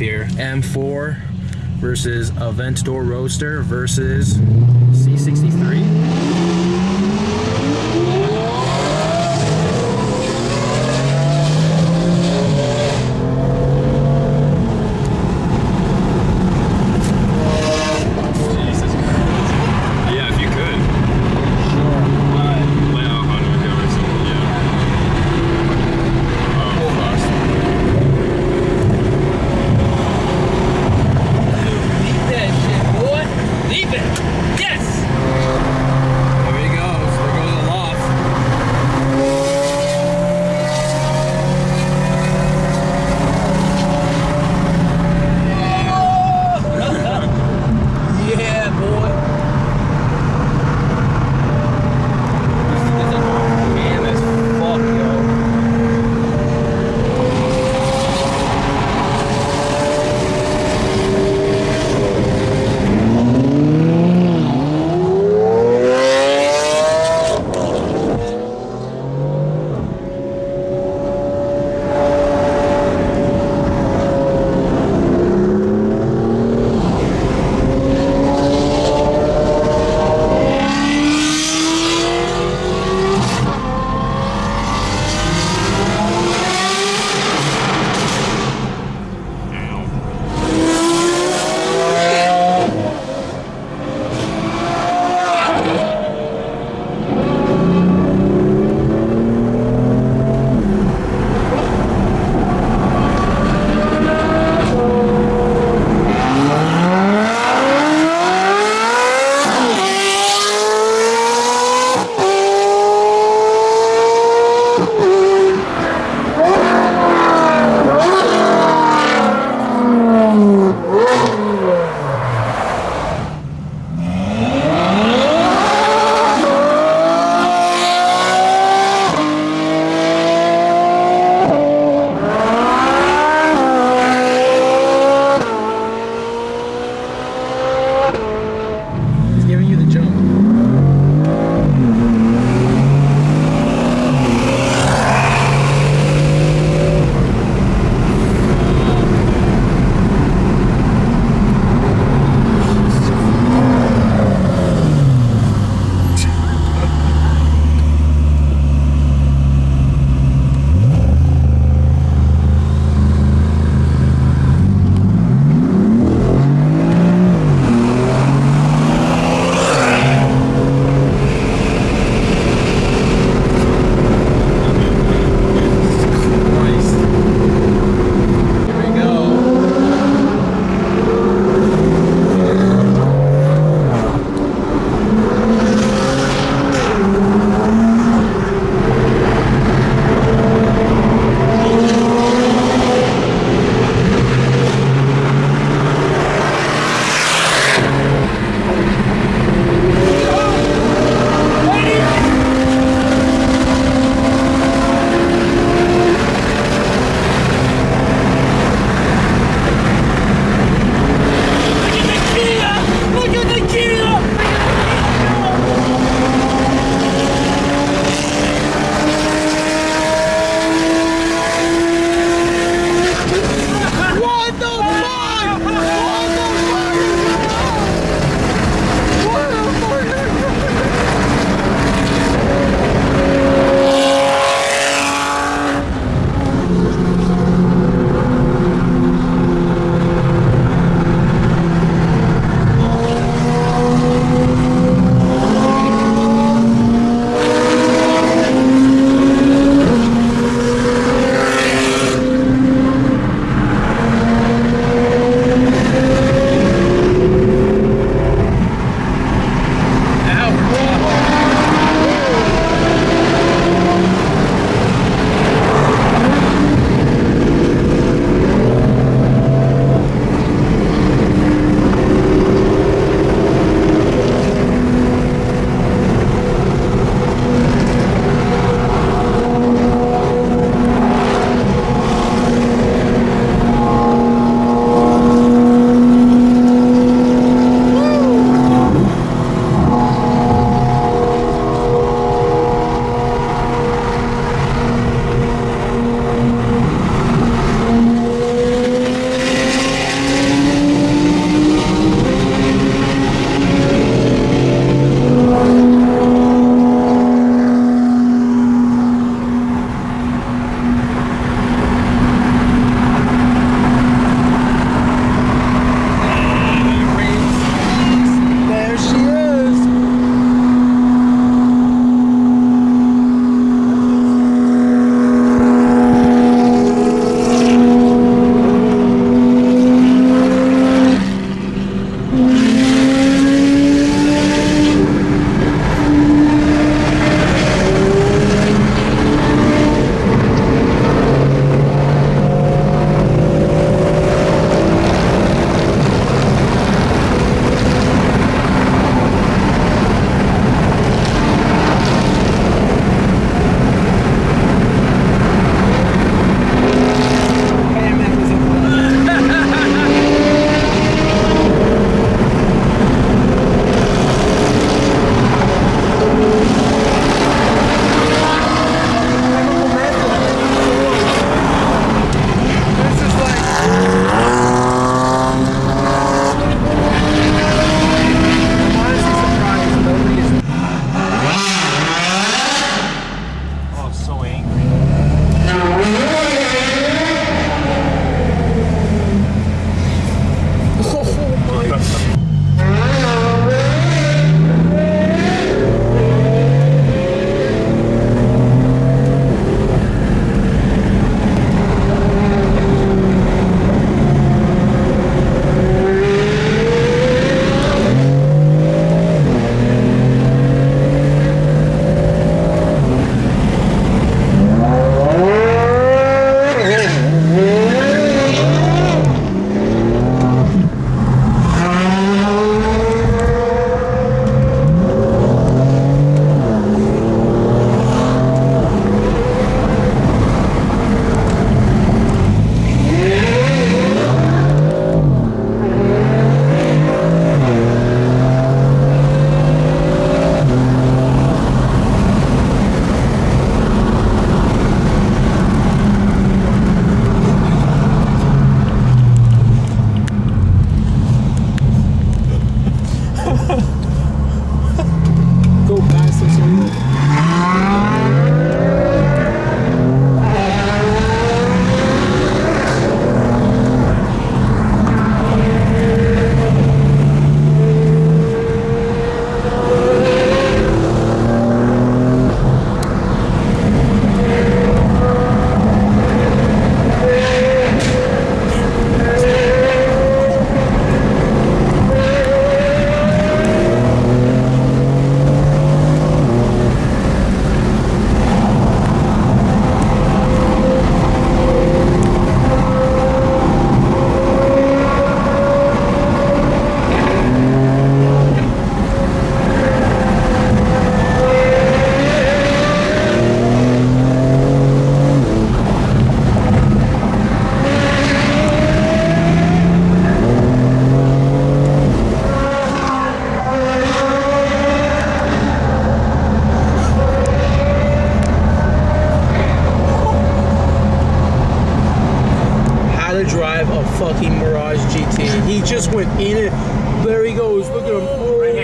here. M4 versus Aventador Roadster versus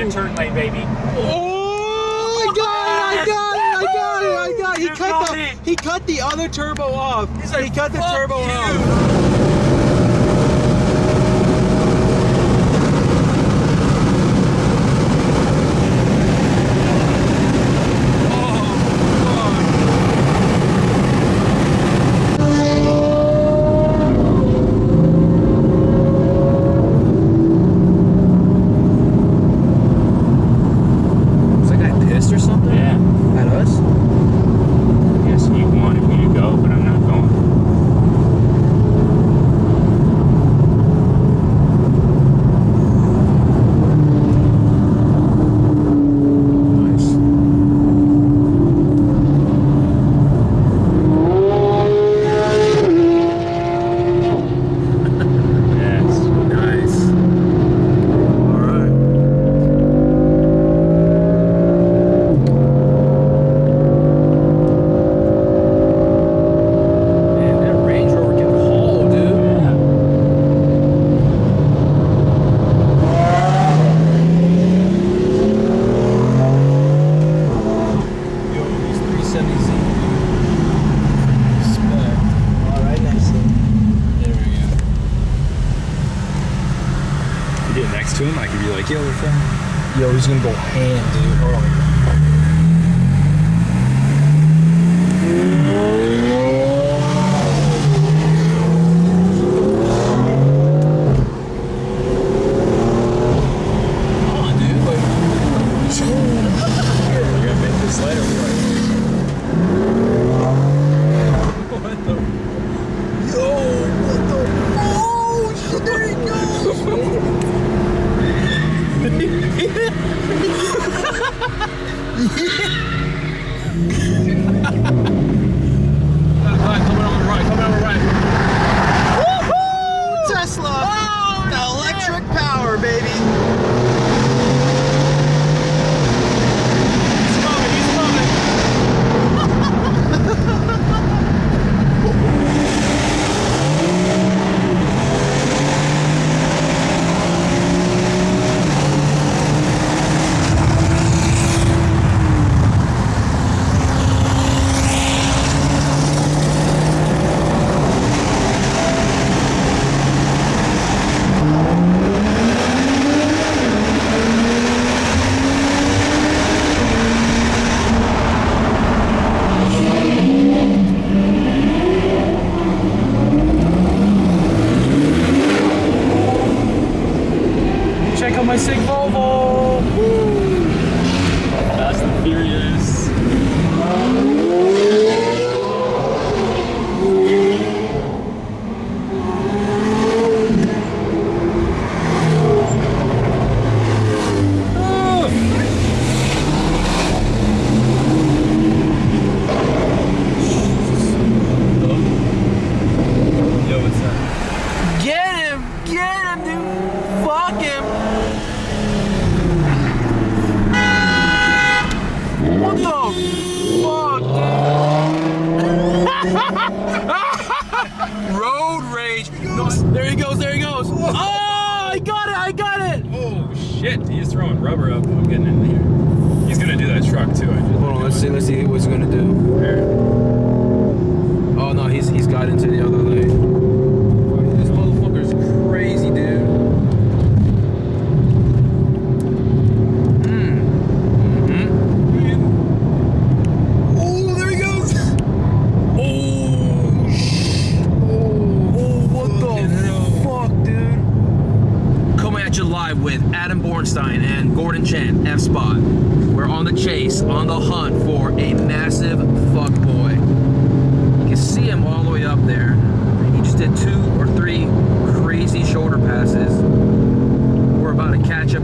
a turn late, baby. Oh, I got it! I got it! I got it! I got it! He cut the it. he cut the other turbo off. Like, he cut the turbo you. off.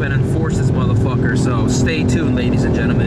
and enforce this motherfucker. So stay tuned, ladies and gentlemen.